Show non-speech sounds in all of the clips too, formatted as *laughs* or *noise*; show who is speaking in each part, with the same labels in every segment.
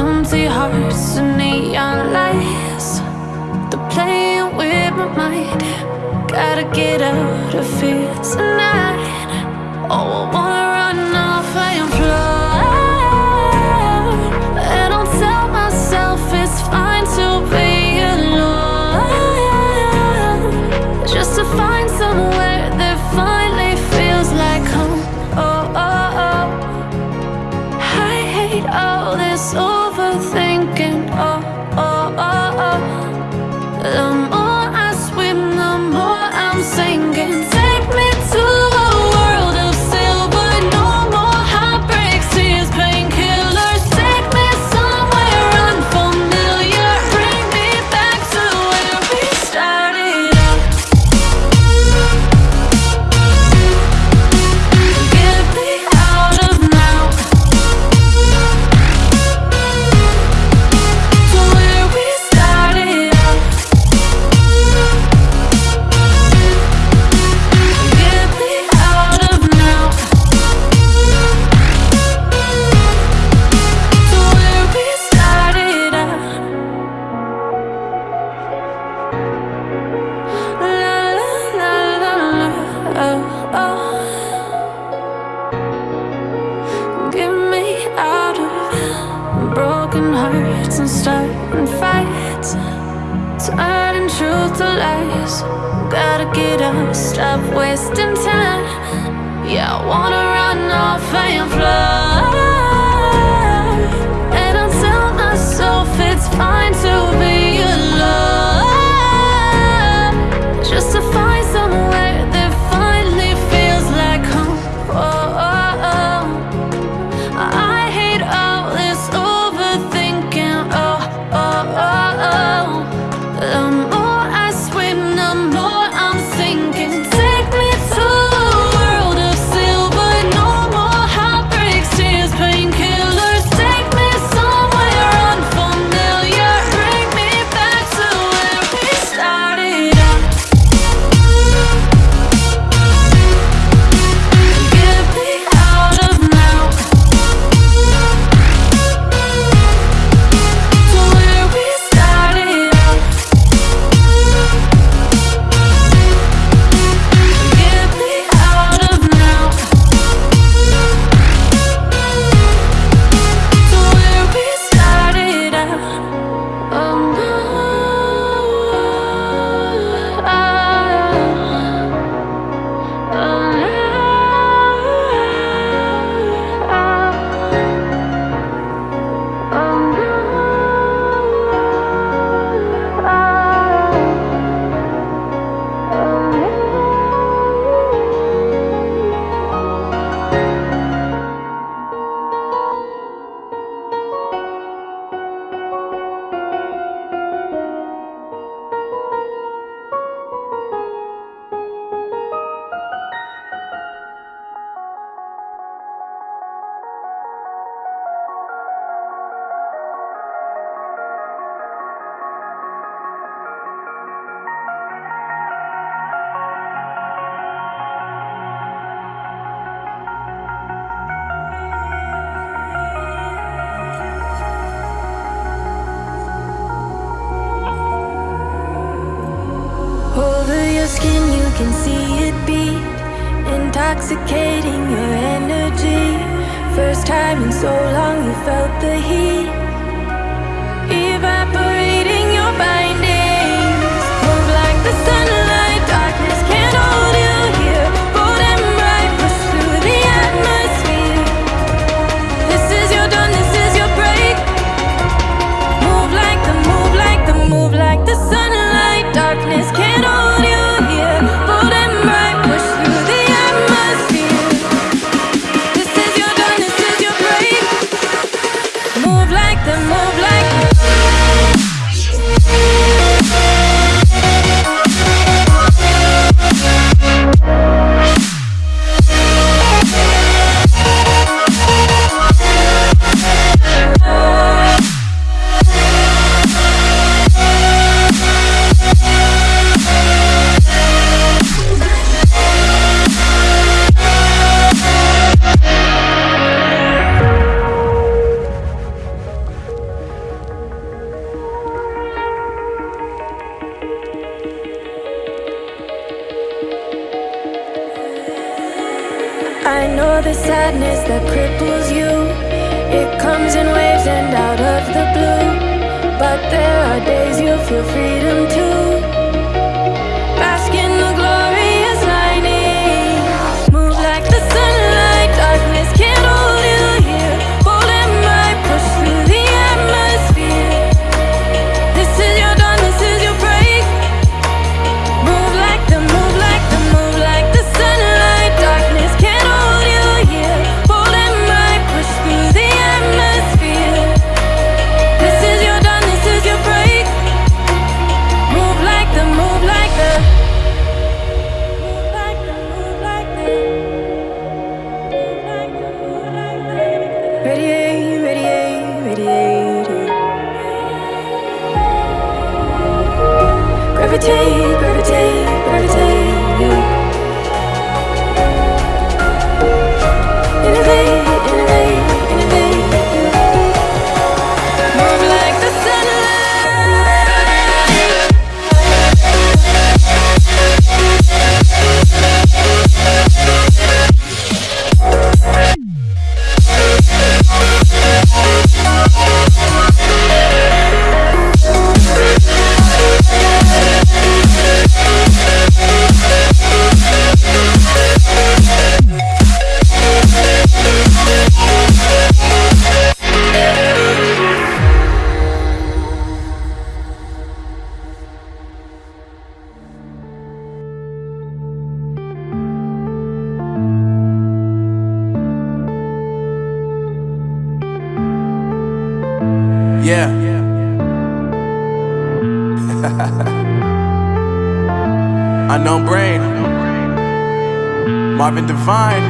Speaker 1: Empty hearts and neon lights. They're playing with my mind. Gotta get out of here tonight. Oh, I want Look it up, stop wasting time. Yeah, I wanna run off and fly
Speaker 2: intoxicating your energy. First time in so long you felt the heat. Know the sadness that cripples you. It comes in waves and out of the blue. But there are days you feel freedom *laughs*
Speaker 3: Marvin Divine.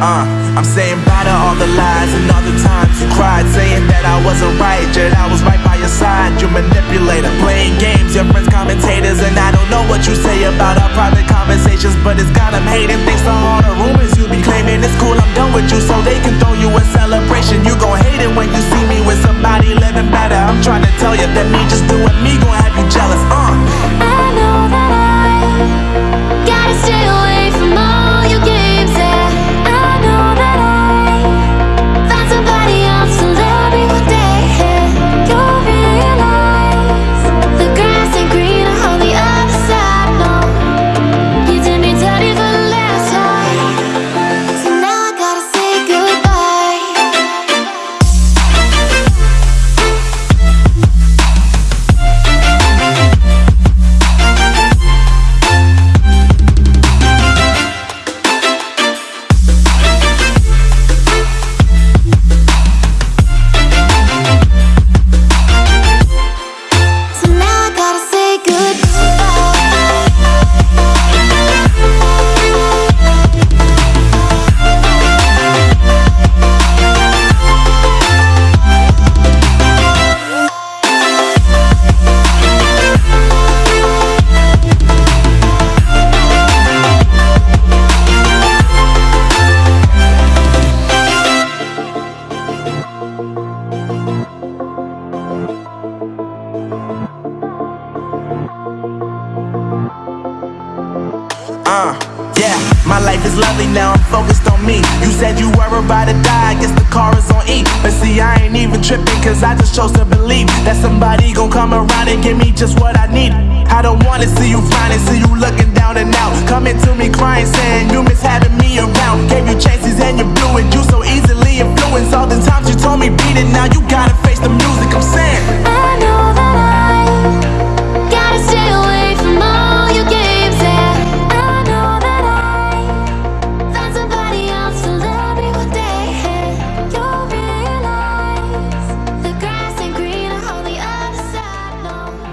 Speaker 3: Uh, I'm saying bye to all the lies and all the times you cried, saying that I wasn't right, yet I was right by your side. You manipulator, playing games, your friends commentators, and I don't know what you say about our private conversations, but it's got them hating. Thanks to all the rumors you be claiming, it's cool, I'm done with you, so they can throw you a celebration. You gon' hate it when you see me with somebody living better. I'm trying to tell you that me just doing me gon' have you jealous. Uh.
Speaker 2: I know that I gotta stay away
Speaker 3: You said you were about to die, I guess the car is on E. But see, I ain't even tripping, cause I just chose to believe that somebody gon' come around and give me just what I need. I don't wanna see you finding, see you looking down and out. Coming to me crying, saying you miss having me around. Gave you chances and you blew it, you so easily influenced. All the times you told me beat it, now you gotta face the music I'm saying.